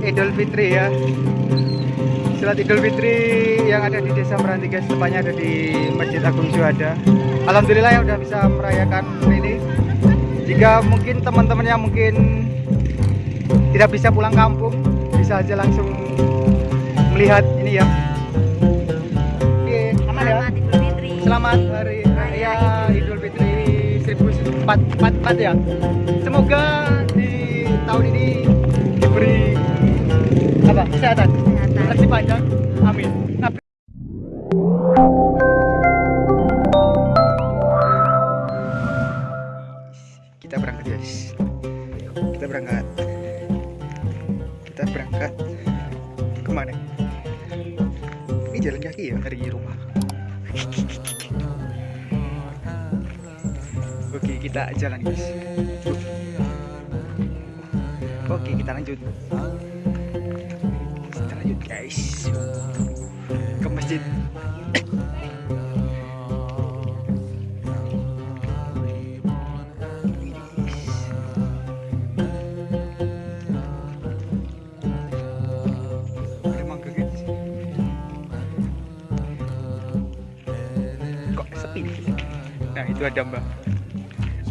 Idul Fitri ya. Sholat Idul Fitri yang ada di Desa Meranti guys tepatnya ada di Masjid Agung Syuhada Alhamdulillah ya udah bisa merayakan ini. Jika mungkin teman-teman yang mungkin tidak bisa pulang kampung bisa aja langsung melihat ini ya. Oke, aman ya Selamat. Selamat hari raya Idul Fitri 1444 ya. Semoga di tahun ini diberi apa? Kesehatan. Kesehatan. Panjang. Amin. Kita berangkat guys. Kita berangkat. Kita berangkat ke mana? Ini jalan kaki ya dari rumah. Oke, kita jalan guys. Oke, kita lanjut. Kita lanjut guys. Ke masjid. Nah, itu ada mbak.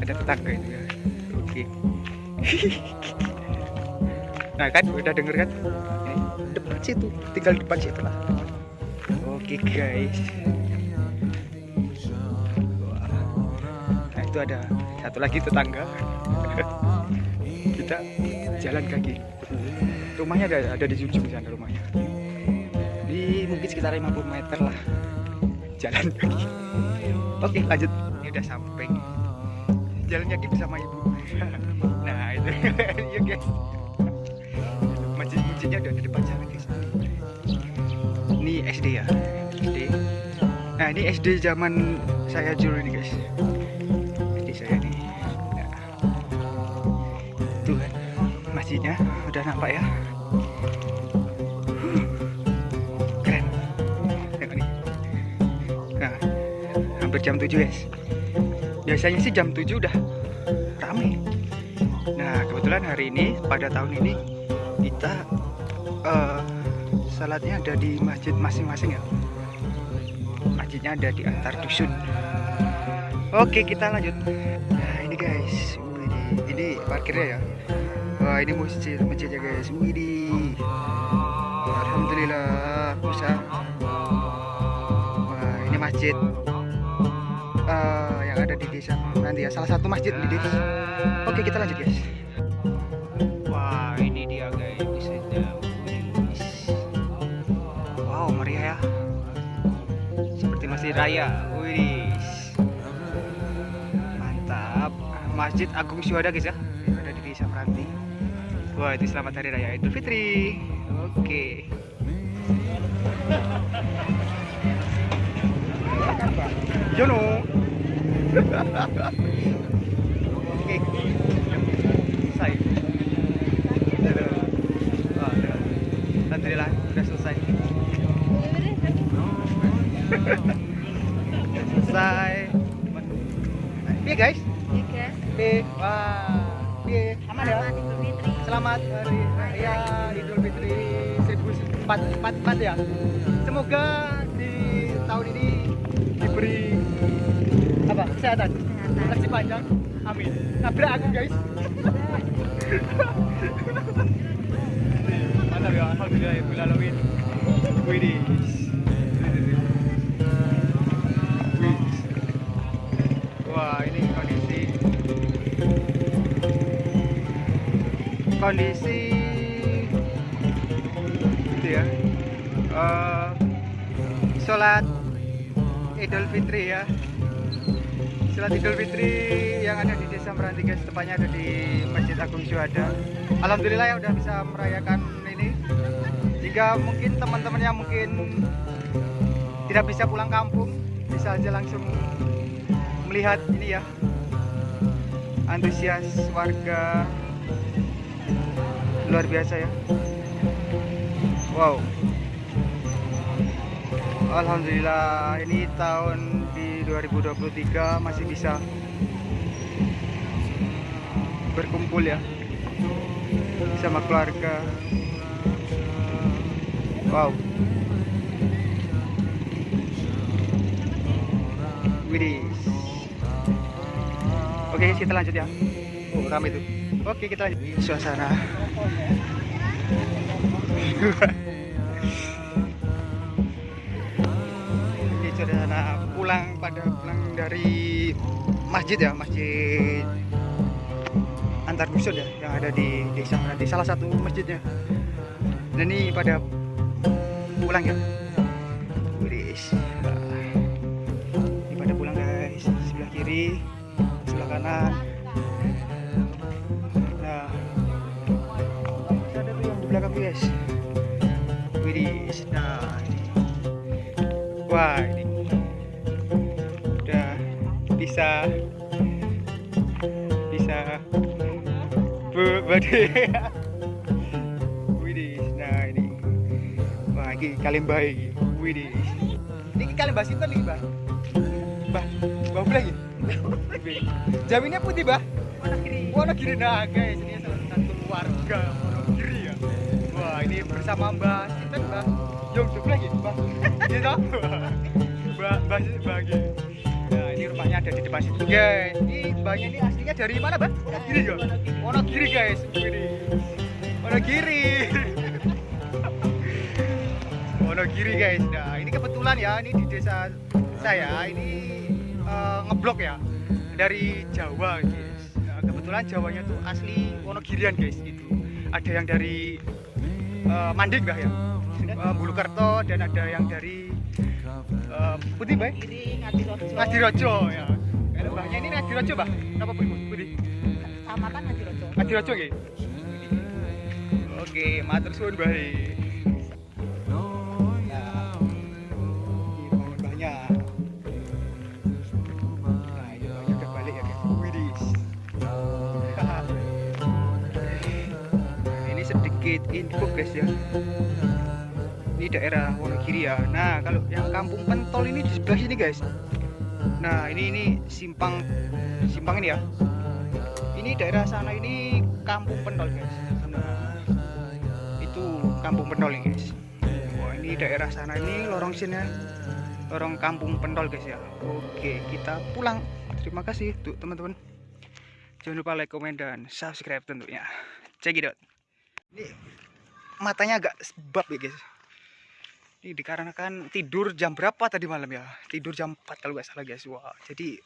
Ada tetangga itu ya. Oke. nah kan udah denger kan? Depan situ, tinggal depan situ lah. Oke guys. Wah. Nah itu ada satu lagi tetangga. Kita jalan kaki. Rumahnya ada ada di ujung sana rumahnya. Di mungkin sekitar 50 meter lah. Jalan kaki. Oke lanjut. Ini udah sampai. Jalan kaki bersama ibu. nah itu ya guys. Masjid-masjidnya udah di depan sana guys. Ini SD ya. SD. Nah ini SD zaman saya dulu ini guys. SD saya nih. Nah, tuh masjidnya udah nampak ya. Keren. Tengok nih. Nah, hampir jam 7 guys. Biasanya sih jam 7 udah rame. Nah, kebetulan hari ini pada tahun ini kita eh salatnya ada di masjid masing-masing ya. Masjidnya ada di antar dusun. Oke, kita lanjut. Nah, ini guys. Widih. Ini parkirnya ya. Wah, ini masjid masjidnya guys. Widih. Alhamdulillah bisa. Wah, ini masjid eh, yang ada di desa nanti ya. Salah satu masjid di desa. Oke, kita lanjut guys. Masjid raya. Wih. Mantap. Masjid Agung Syuhada guys ya. Ada di desa Meranti. Wah, itu selamat hari raya Idul Fitri. Oke. Jono. Oke. Fitri 1444 ya. Semoga di tahun ini diberi apa? Kesehatan. Rezeki panjang. Amin. Nabrak aku guys. Mantap ya. Alhamdulillah ya alamin. Widih. Wih. Wah, ini kondisi kondisi Eh, sholat Idul Fitri ya. Sholat Idul Fitri yang ada di Desa Meranti guys tepatnya ada di Masjid Agung Syuhada. Alhamdulillah ya udah bisa merayakan ini. Jika mungkin teman-teman yang mungkin tidak bisa pulang kampung bisa aja langsung melihat ini ya. Antusias warga. Luar biasa ya. Wow Alhamdulillah ini tahun di 2023 masih bisa berkumpul ya sama keluarga wow Widih. Oke, kita lanjut ya. Oh, ramai itu. Oke, kita lanjut. Suasana. Suasana pulang pada pulang dari masjid ya, masjid antar dusun ya yang ada di desa di salah satu masjidnya. Dan ini pada pulang ya. Widih. Ini pada pulang guys. Sebelah kiri, sebelah kanan. Nah, ada tuh yang di belakang guys. Nah. Wah, ini bisa. Bisa. Bade Widih, nah ini. Wah ini kalian baik Widih. Ini kalian bahas itu nih bah bah bah boleh lagi jaminnya putih bah Wonogiri Wonogiri nah guys ini salah satu keluarga Wonogiri ya. Wah ini bersama Mbak Sinten Mbak. Yong lagi Mbak. Gitu Mbak. Mbak Nah, ini rumahnya ada di depan situ, guys. Ini mbaknya ini aslinya dari mana, Mbak? Wonogiri ya? Wonogiri, guys. Wonogiri. Wonogiri, guys. Nah, ini kebetulan ya, ini di desa saya ini eh, ngeblok ya dari Jawa, guys. Nah, kebetulan Jawanya tuh asli Wonogirian, guys. Itu ada yang dari eh, Manding, Mbak ya. Eh, Bulukerto dan ada yang dari Putih, Mbak. Kiri Ngadirojo. Ya. Kalau mbahnya ini Ngadirojo, Mbah. Napa Bu? Budi? Kecamatan Ngadirojo. Ngadirojo nggih. Oke, matur suwun, balik ya, ini sedikit info, guys ya. Ini daerah Wonogiri ya. Nah, kalau yang Kampung Pentol ini di sebelah sini, guys. Nah, ini ini simpang simpang ini ya. Ini daerah sana ini Kampung Pentol, guys. Nah, itu Kampung Pentol ini, guys. Wah, ini daerah sana ini lorong sini lorong Kampung Pentol, guys ya. Oke, kita pulang. Terima kasih tuh teman-teman. Jangan lupa like, komen, dan subscribe tentunya. Out. Ini matanya agak sebab ya, guys. Ini dikarenakan tidur jam berapa tadi malam ya? Tidur jam 4 kalau nggak salah guys. Wah, jadi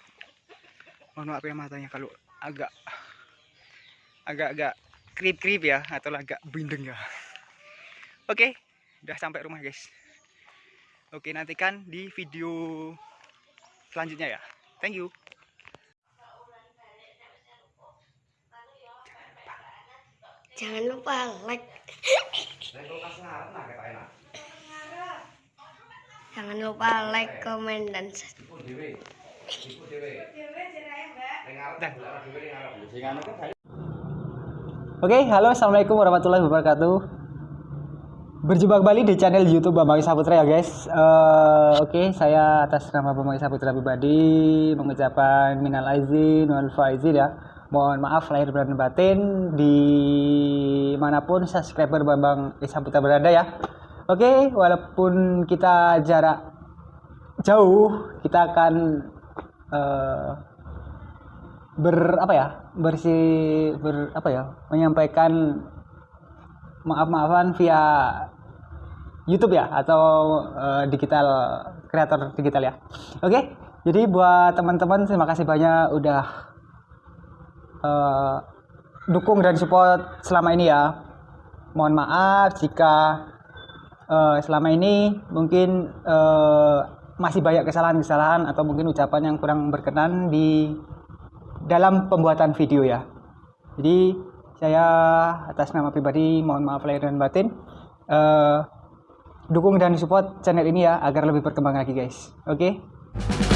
mohon maaf ya matanya kalau agak agak-agak krip-krip ya atau agak bindeng ya. Oke, udah sampai rumah guys. Oke, nantikan di video selanjutnya ya. Thank you. Jangan lupa like. Jangan lupa like, komen, dan subscribe. Oke, halo assalamualaikum warahmatullahi wabarakatuh. Berjumpa kembali di channel YouTube Bambang Saputra ya guys. Eh, Oke, saya atas nama Bambang Saputra pribadi mengucapkan minal aizin wal faizin ya. Mohon maaf lahir dan batin di mana pun subscriber Bambang Saputra berada ya. Oke, walaupun kita jarak jauh, kita akan eh, ber apa ya bersih ber apa ya menyampaikan maaf maafan via YouTube ya atau eh, digital kreator digital ya. Oke jadi buat teman-teman terima kasih banyak udah eh, dukung dan support selama ini ya. Mohon maaf jika eh, selama ini mungkin eh, masih banyak kesalahan-kesalahan atau mungkin ucapan yang kurang berkenan di dalam pembuatan video ya. Jadi saya atas nama pribadi mohon maaf lahir dan batin. Eh, dukung dan support channel ini ya agar lebih berkembang lagi guys. Oke.